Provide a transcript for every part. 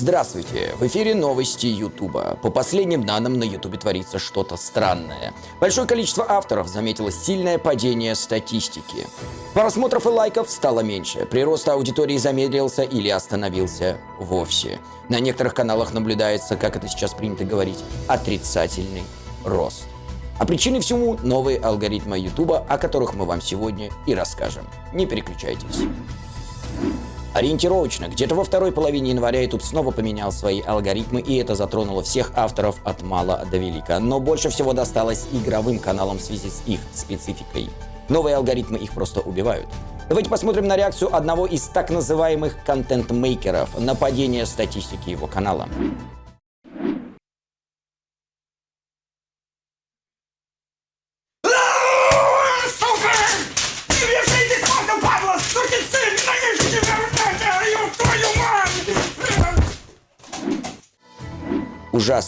Здравствуйте! В эфире новости Ютуба. По последним данным, на Ютубе творится что-то странное. Большое количество авторов заметило сильное падение статистики. Просмотров и лайков стало меньше. Прирост аудитории замедлился или остановился вовсе. На некоторых каналах наблюдается, как это сейчас принято говорить, отрицательный рост. А причиной всему новые алгоритмы Ютуба, о которых мы вам сегодня и расскажем. Не переключайтесь. Ориентировочно, где-то во второй половине января YouTube снова поменял свои алгоритмы, и это затронуло всех авторов от мала до велика. Но больше всего досталось игровым каналам в связи с их спецификой. Новые алгоритмы их просто убивают. Давайте посмотрим на реакцию одного из так называемых контент-мейкеров на падение статистики его канала.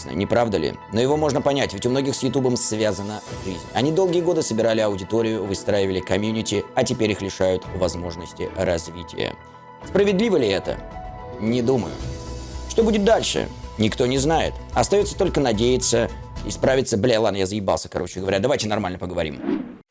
Ужасно, не правда ли? Но его можно понять, ведь у многих с Ютубом связана жизнь. Они долгие годы собирали аудиторию, выстраивали комьюнити, а теперь их лишают возможности развития. Справедливо ли это? Не думаю. Что будет дальше? Никто не знает. Остается только надеяться и справиться. Бля, ладно, я заебался, короче говоря. Давайте нормально поговорим.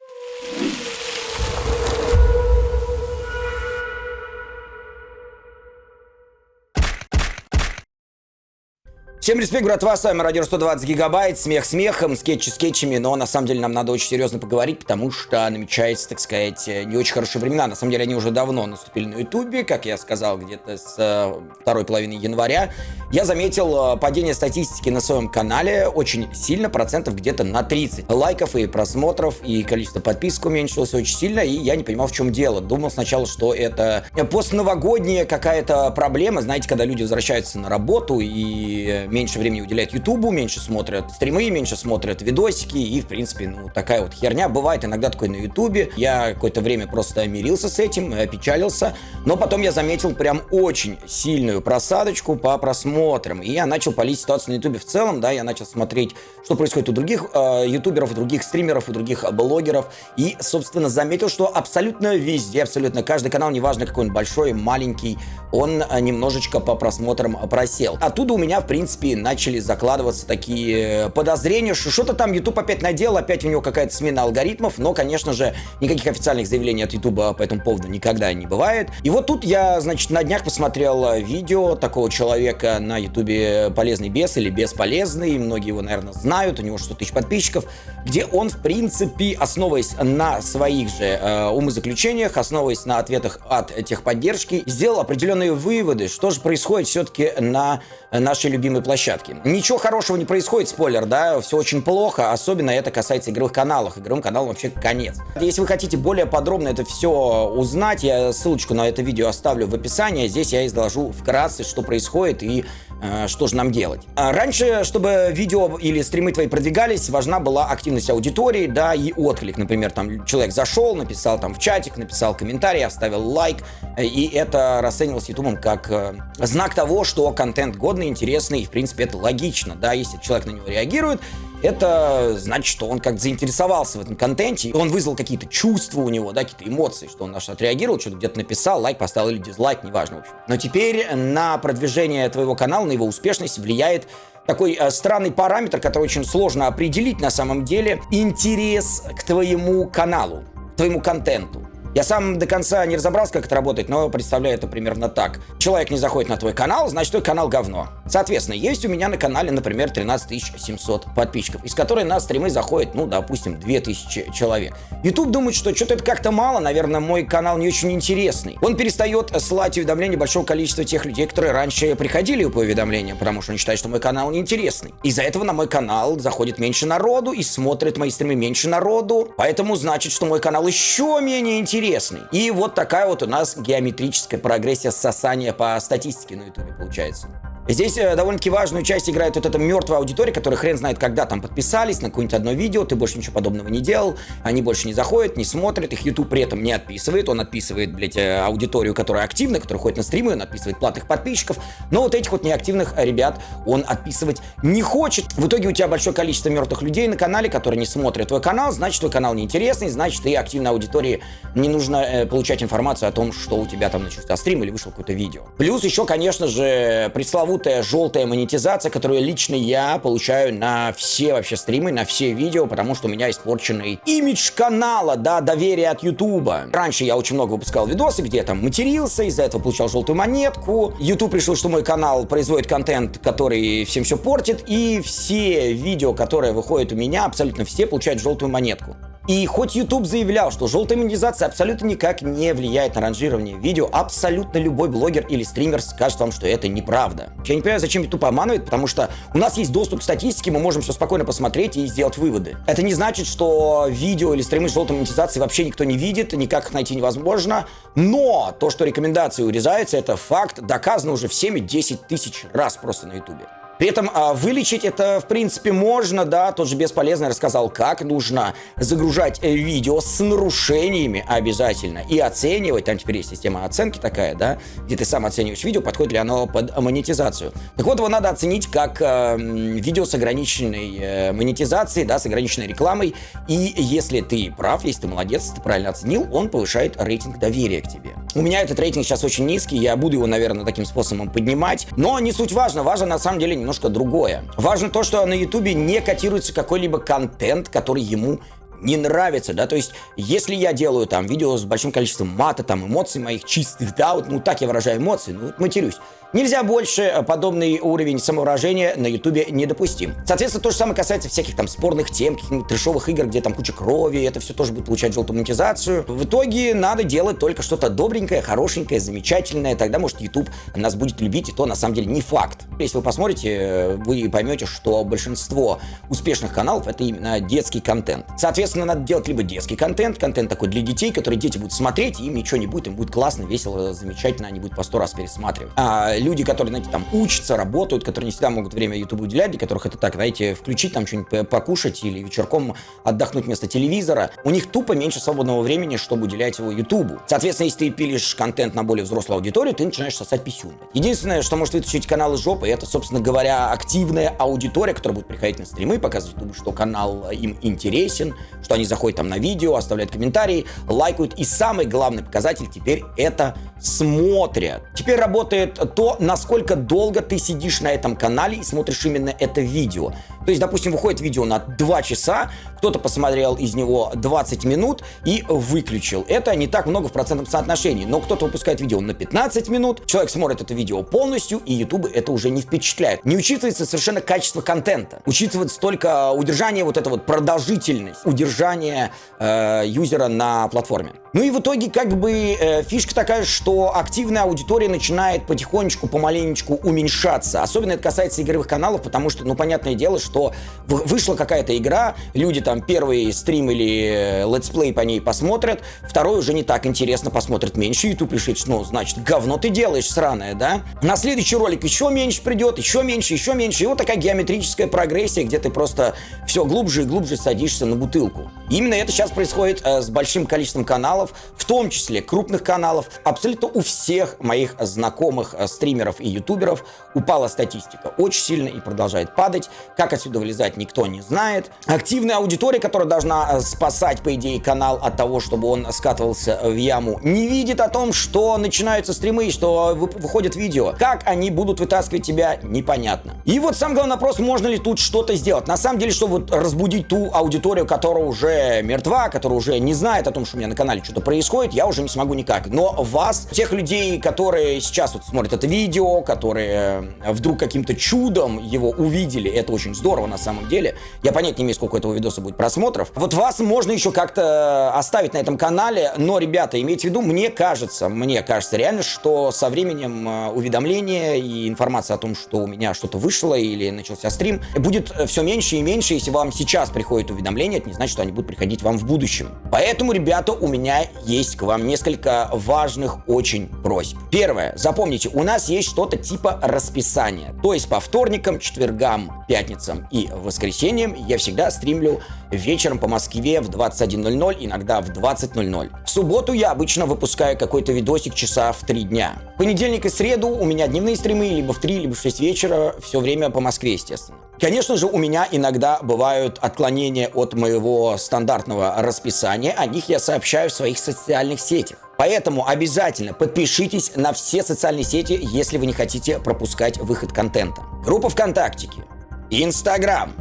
Всем респект, братва, с вами Радио 120 Гигабайт, смех смехом, скетчи скетчами, но на самом деле нам надо очень серьезно поговорить, потому что намечается, так сказать, не очень хорошие времена. На самом деле они уже давно наступили на Ютубе, как я сказал, где-то с э, второй половины января. Я заметил э, падение статистики на своем канале очень сильно, процентов где-то на 30. Лайков и просмотров, и количество подписок уменьшилось очень сильно, и я не понимал, в чем дело. Думал сначала, что это постновогодняя какая-то проблема, знаете, когда люди возвращаются на работу и меньше времени уделяют Ютубу, меньше смотрят стримы, меньше смотрят видосики, и, в принципе, ну, такая вот херня. Бывает иногда такое на Ютубе. Я какое-то время просто мирился с этим, опечалился, но потом я заметил прям очень сильную просадочку по просмотрам, и я начал полить ситуацию на Ютубе в целом, да, я начал смотреть, что происходит у других э, ютуберов, у других стримеров, у других блогеров, и, собственно, заметил, что абсолютно везде, абсолютно каждый канал, неважно какой он большой, маленький, он э, немножечко по просмотрам просел. Оттуда у меня, в принципе, начали закладываться такие подозрения, что что-то там YouTube опять надел, опять у него какая-то смена алгоритмов, но, конечно же, никаких официальных заявлений от YouTube по этому поводу никогда не бывает. И вот тут я, значит, на днях посмотрел видео такого человека на YouTube «Полезный бес» или «Бесполезный», многие его, наверное, знают, у него 100 тысяч подписчиков, где он, в принципе, основываясь на своих же э, умозаключениях, основываясь на ответах от техподдержки, сделал определенные выводы, что же происходит все-таки на нашей любимой площадке. Ничего хорошего не происходит, спойлер, да, все очень плохо, особенно это касается игровых каналов. Игровым каналам вообще конец. Если вы хотите более подробно это все узнать, я ссылочку на это видео оставлю в описании. Здесь я изложу вкратце, что происходит и э, что же нам делать. А раньше, чтобы видео или стримы твои продвигались, важна была активность аудитории, да, и отклик. Например, там человек зашел, написал там в чатик, написал комментарий, оставил лайк, э, и это расценивалось ютубом как э, знак того, что контент годный, интересный, и, в принципе, это логично, да, если человек на него реагирует, это значит, что он как-то заинтересовался в этом контенте, и он вызвал какие-то чувства у него, да, какие-то эмоции, что он на отреагировал, что-то где-то написал, лайк поставил или дизлайк, неважно, в общем. Но теперь на продвижение твоего канала, на его успешность влияет такой э, странный параметр, который очень сложно определить на самом деле, интерес к твоему каналу, к твоему контенту. Я сам до конца не разобрался, как это работает, но представляю это примерно так. Человек не заходит на твой канал, значит, твой канал говно. Соответственно, есть у меня на канале, например, 13 700 подписчиков, из которых на стримы заходит, ну, допустим, 2000 человек. YouTube думает, что что-то это как-то мало, наверное, мой канал не очень интересный. Он перестает слать уведомления большого количества тех людей, которые раньше приходили по уведомлениям, потому что он считает, что мой канал неинтересный. Из-за этого на мой канал заходит меньше народу и смотрит мои стримы меньше народу, поэтому значит, что мой канал еще менее интересный интересный. И вот такая вот у нас геометрическая прогрессия сосания по статистике на ютубе получается. Здесь э, довольно-таки важную часть играет вот эта мертвая аудитория, которая хрен знает, когда там подписались на какое-нибудь одно видео, ты больше ничего подобного не делал, они больше не заходят, не смотрят, их YouTube при этом не отписывает, он отписывает, блядь, э, аудиторию, которая активна, которая ходит на стримы, он отписывает платных подписчиков, но вот этих вот неактивных ребят он отписывать не хочет. В итоге у тебя большое количество мертвых людей на канале, которые не смотрят твой канал, значит, твой канал неинтересный, значит, и активной аудитории не нужно э, получать информацию о том, что у тебя там начался стрим или вышел какое-то видео. Плюс еще, конечно же, пресловутый пресловутая желтая монетизация, которую лично я получаю на все вообще стримы, на все видео, потому что у меня испорченный имидж канала, да, доверие от Ютуба. Раньше я очень много выпускал видосы, где там матерился, из-за этого получал желтую монетку. Ютуб решил, что мой канал производит контент, который всем все портит, и все видео, которые выходят у меня, абсолютно все получают желтую монетку. И хоть YouTube заявлял, что желтая монетизация абсолютно никак не влияет на ранжирование видео, абсолютно любой блогер или стример скажет вам, что это неправда. Я не понимаю, зачем YouTube обманывает, потому что у нас есть доступ к статистике, мы можем все спокойно посмотреть и сделать выводы. Это не значит, что видео или стримы с желтой монетизацией вообще никто не видит, никак их найти невозможно, но то, что рекомендации урезаются, это факт, доказано уже всеми 10 тысяч раз просто на YouTube. При этом а, вылечить это, в принципе, можно, да, тот же Бесполезный рассказал, как нужно загружать э, видео с нарушениями обязательно и оценивать, там теперь есть система оценки такая, да, где ты сам оцениваешь видео, подходит ли оно под монетизацию. Так вот, его надо оценить как э, видео с ограниченной э, монетизацией, да, с ограниченной рекламой, и если ты прав, если ты молодец, ты правильно оценил, он повышает рейтинг доверия к тебе. У меня этот рейтинг сейчас очень низкий, я буду его, наверное, таким способом поднимать, но не суть важно, важно на самом деле немного немножко другое. Важно то, что на Ютубе не котируется какой-либо контент, который ему не нравится, да, то есть, если я делаю там видео с большим количеством мата, там, эмоций моих чистых, да, вот, ну, так я выражаю эмоции, ну, вот матерюсь, Нельзя больше, э, подобный уровень самовыражения на ютубе недопустим. Соответственно, то же самое касается всяких там спорных тем, каких-нибудь трешовых игр, где там куча крови, это все тоже будет получать желтую монетизацию. В итоге надо делать только что-то добренькое, хорошенькое, замечательное, тогда, может, YouTube нас будет любить, и то на самом деле не факт. Если вы посмотрите, э, вы поймете, что большинство успешных каналов это именно детский контент. Соответственно, надо делать либо детский контент, контент такой для детей, который дети будут смотреть, им ничего не будет, им будет классно, весело, замечательно, они будут по сто раз пересматривать. А люди, которые, знаете, там учатся, работают, которые не всегда могут время YouTube уделять, для которых это так, знаете, включить там что-нибудь покушать или вечерком отдохнуть вместо телевизора, у них тупо меньше свободного времени, чтобы уделять его YouTube. Соответственно, если ты пилишь контент на более взрослую аудиторию, ты начинаешь сосать писюн. Единственное, что может вытащить канал из жопы, это, собственно говоря, активная аудитория, которая будет приходить на стримы, показывать YouTube, что канал им интересен, что они заходят там на видео, оставляют комментарии, лайкают. И самый главный показатель теперь это смотрят. Теперь работает то, насколько долго ты сидишь на этом канале и смотришь именно это видео. То есть, допустим, выходит видео на 2 часа, кто-то посмотрел из него 20 минут и выключил. Это не так много в процентном соотношении, но кто-то выпускает видео на 15 минут, человек смотрит это видео полностью, и YouTube это уже не впечатляет. Не учитывается совершенно качество контента. Учитывается только удержание, вот эта вот продолжительность, удержание э, юзера на платформе. Ну и в итоге как бы э, фишка такая, что активная аудитория начинает потихонечку, помаленечку уменьшаться. Особенно это касается игровых каналов, потому что, ну, понятное дело, что вышла какая-то игра, люди там первый стрим или э, летсплей по ней посмотрят, второй уже не так интересно посмотрят меньше, YouTube решит, ну, значит, говно ты делаешь сраное, да? На следующий ролик еще меньше придет, еще меньше, еще меньше, и вот такая геометрическая прогрессия, где ты просто все глубже и глубже садишься на бутылку. именно это сейчас происходит э, с большим количеством каналов, в том числе крупных каналов, абсолютно у всех моих знакомых э, стримеров и ютуберов упала статистика очень сильно и продолжает падать. Как отсюда вылезать, никто не знает. Активная аудитория, которая должна э, спасать, по идее, канал от того, чтобы он скатывался в яму, не видит о том, что начинаются стримы, что выходят видео. Как они будут вытаскивать тебя, непонятно. И вот сам главный вопрос, можно ли тут что-то сделать. На самом деле, чтобы вот разбудить ту аудиторию, которая уже мертва, которая уже не знает о том, что у меня на канале что-то происходит, я уже не смогу никак. Но вас, тех людей, которые сейчас вот смотрят это видео, которые э, вдруг каким-то чудом его увидели, это очень здорово на самом деле. Я понять не имею, сколько этого видоса будет просмотров. Вот вас можно еще как-то оставить на этом канале, но, ребята, имейте в виду, мне кажется, мне кажется реально, что со временем э, уведомления и информация о том, что у меня что-то вышло или начался стрим, будет все меньше и меньше. Если вам сейчас приходит уведомление, это не значит, что они будут приходить вам в будущем. Поэтому, ребята, у меня есть к вам несколько важных очень просьб. Первое. Запомните, у нас есть что-то типа расписания. То есть по вторникам, четвергам, пятницам и воскресеньям я всегда стримлю вечером по Москве в 21.00, иногда в 20.00. В субботу я обычно выпускаю какой-то видосик часа в 3 дня. В понедельник и среду у меня дневные стримы либо в 3, либо в 6 вечера, все время по Москве, естественно. Конечно же, у меня иногда бывают отклонения от моего стандартного расписания, о них я сообщаю в своих социальных сетях. Поэтому обязательно подпишитесь на все социальные сети, если вы не хотите пропускать выход контента. Группа ВКонтактике, Инстаграм,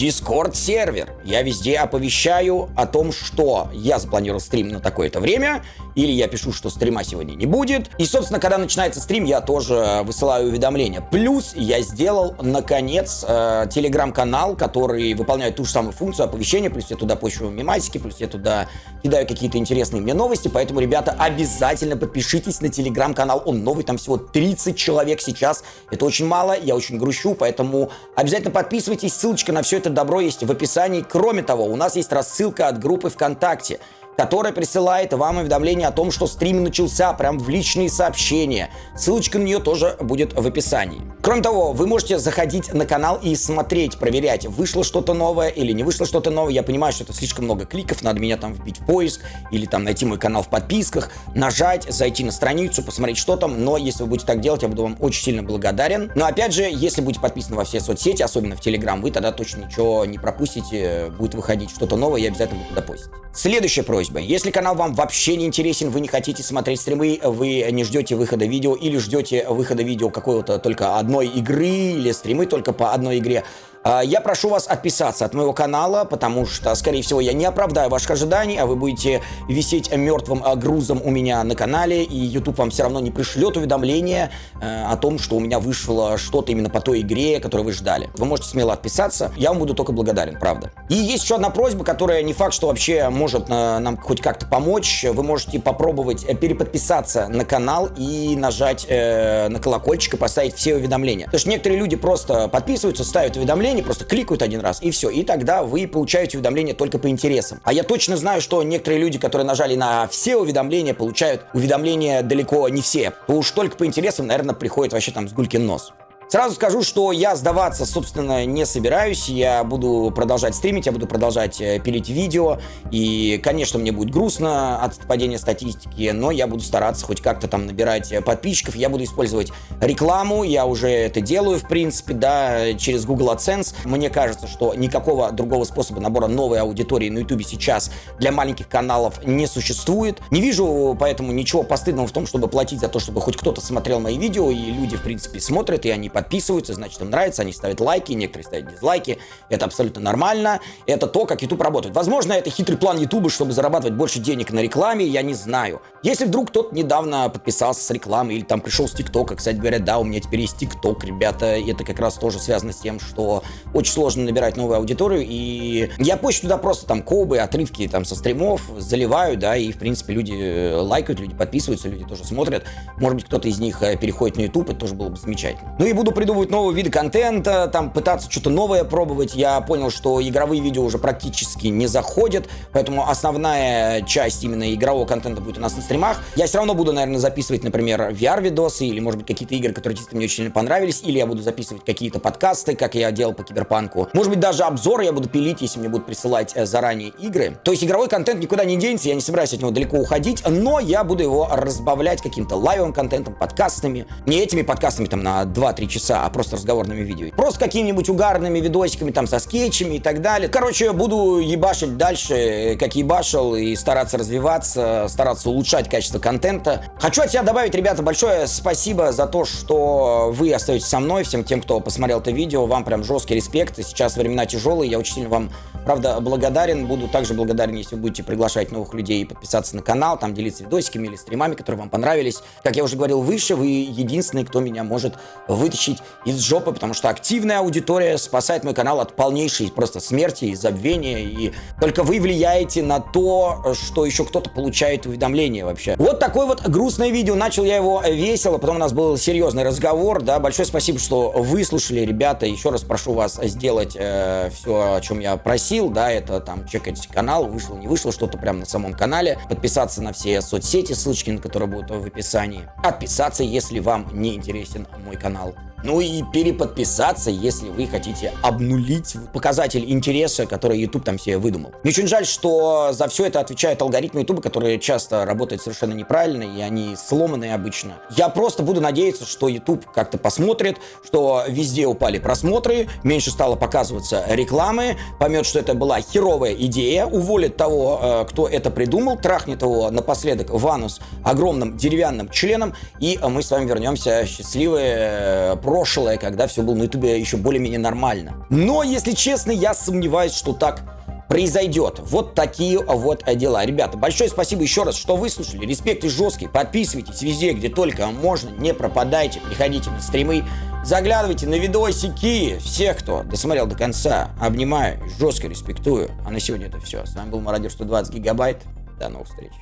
Дискорд сервер. Я везде оповещаю о том, что я запланировал стрим на такое-то время, или я пишу, что стрима сегодня не будет. И, собственно, когда начинается стрим, я тоже высылаю уведомления. Плюс я сделал, наконец, э, телеграм-канал, который выполняет ту же самую функцию оповещения, плюс я туда пощу мемасики, плюс я туда кидаю какие-то интересные мне новости, поэтому, ребята, обязательно подпишитесь на телеграм-канал, он новый, там всего 30 человек сейчас, это очень мало, я очень грущу, поэтому обязательно подписывайтесь, ссылочка на все это добро есть в описании. Кроме того, у нас есть рассылка от группы ВКонтакте которая присылает вам уведомление о том, что стрим начался, прям в личные сообщения. Ссылочка на нее тоже будет в описании. Кроме того, вы можете заходить на канал и смотреть, проверять, вышло что-то новое или не вышло что-то новое. Я понимаю, что это слишком много кликов, надо меня там вбить в поиск или там найти мой канал в подписках, нажать, зайти на страницу, посмотреть, что там. Но если вы будете так делать, я буду вам очень сильно благодарен. Но опять же, если будете подписаны во все соцсети, особенно в Телеграм, вы тогда точно ничего не пропустите, будет выходить что-то новое, я обязательно буду туда постить. Следующая просьба. Если канал вам вообще не интересен, вы не хотите смотреть стримы, вы не ждете выхода видео или ждете выхода видео какого-то только одной игры или стримы только по одной игре, я прошу вас отписаться от моего канала, потому что, скорее всего, я не оправдаю ваших ожиданий, а вы будете висеть мертвым а, грузом у меня на канале, и YouTube вам все равно не пришлет уведомление э, о том, что у меня вышло что-то именно по той игре, которую вы ждали. Вы можете смело отписаться, я вам буду только благодарен, правда. И есть еще одна просьба, которая не факт, что вообще может э, нам хоть как-то помочь. Вы можете попробовать э, переподписаться на канал и нажать на колокольчик и поставить все уведомления. Потому что некоторые люди просто подписываются, ставят уведомления, уведомления, просто кликают один раз, и все. И тогда вы получаете уведомления только по интересам. А я точно знаю, что некоторые люди, которые нажали на все уведомления, получают уведомления далеко не все. Уж только по интересам, наверное, приходит вообще там с гулькин нос. Сразу скажу, что я сдаваться, собственно, не собираюсь. Я буду продолжать стримить, я буду продолжать э, пилить видео. И, конечно, мне будет грустно от падения статистики, но я буду стараться хоть как-то там набирать э, подписчиков. Я буду использовать рекламу, я уже это делаю, в принципе, да, через Google AdSense. Мне кажется, что никакого другого способа набора новой аудитории на YouTube сейчас для маленьких каналов не существует. Не вижу поэтому ничего постыдного в том, чтобы платить за то, чтобы хоть кто-то смотрел мои видео, и люди, в принципе, смотрят, и они подписываются, значит, им нравится, они ставят лайки, некоторые ставят дизлайки. Это абсолютно нормально. Это то, как YouTube работает. Возможно, это хитрый план YouTube, чтобы зарабатывать больше денег на рекламе, я не знаю. Если вдруг кто-то недавно подписался с рекламы или там пришел с ТикТока, кстати говоря, да, у меня теперь есть ТикТок, ребята, это как раз тоже связано с тем, что очень сложно набирать новую аудиторию, и я позже туда просто там кобы, отрывки там со стримов заливаю, да, и в принципе люди э, лайкают, люди подписываются, люди тоже смотрят. Может быть, кто-то из них э, переходит на YouTube, это тоже было бы замечательно. Ну и буду буду придумывать новые виды контента, там пытаться что-то новое пробовать. Я понял, что игровые видео уже практически не заходят, поэтому основная часть именно игрового контента будет у нас на стримах. Я все равно буду, наверное, записывать, например, VR-видосы или, может быть, какие-то игры, которые чисто мне очень сильно понравились, или я буду записывать какие-то подкасты, как я делал по Киберпанку. Может быть, даже обзоры я буду пилить, если мне будут присылать э, заранее игры. То есть игровой контент никуда не денется, я не собираюсь от него далеко уходить, но я буду его разбавлять каким-то лайвовым контентом, подкастами. Не этими подкастами там на 2-3 часа часа, а просто разговорными видео. Просто какими-нибудь угарными видосиками, там, со скетчами и так далее. Короче, буду ебашить дальше, как ебашил, и стараться развиваться, стараться улучшать качество контента. Хочу от себя добавить, ребята, большое спасибо за то, что вы остаетесь со мной, всем тем, кто посмотрел это видео. Вам прям жесткий респект. И сейчас времена тяжелые, я очень сильно вам, правда, благодарен. Буду также благодарен, если вы будете приглашать новых людей и подписаться на канал, там делиться видосиками или стримами, которые вам понравились. Как я уже говорил выше, вы единственный, кто меня может вытащить вытащить из жопы, потому что активная аудитория спасает мой канал от полнейшей просто смерти и забвения, и только вы влияете на то, что еще кто-то получает уведомления вообще. Вот такое вот грустное видео, начал я его весело, потом у нас был серьезный разговор, да, большое спасибо, что выслушали, ребята, еще раз прошу вас сделать э, все, о чем я просил, да, это там чекать канал, вышло, не вышло, что-то прямо на самом канале, подписаться на все соцсети, ссылочки на которые будут в описании, отписаться, если вам не интересен мой канал Ну и переподписаться, если вы хотите обнулить показатель интереса, который YouTube там себе выдумал. Мне очень жаль, что за все это отвечают алгоритмы YouTube, которые часто работают совершенно неправильно, и они сломанные обычно. Я просто буду надеяться, что YouTube как-то посмотрит, что везде упали просмотры, меньше стало показываться рекламы, поймет, что это была херовая идея, уволит того, э, кто это придумал, трахнет его напоследок в анус огромным деревянным членом, и мы с вами вернемся счастливые э, прошлое, когда все было на ютубе еще более-менее нормально. Но, если честно, я сомневаюсь, что так произойдет. Вот такие вот дела. Ребята, большое спасибо еще раз, что выслушали. Респект и жесткий. Подписывайтесь везде, где только можно. Не пропадайте. Приходите на стримы. Заглядывайте на видосики. Всех, кто досмотрел до конца, обнимаю, жестко респектую. А на сегодня это все. С вами был Мародер 120 гигабайт. До новых встреч.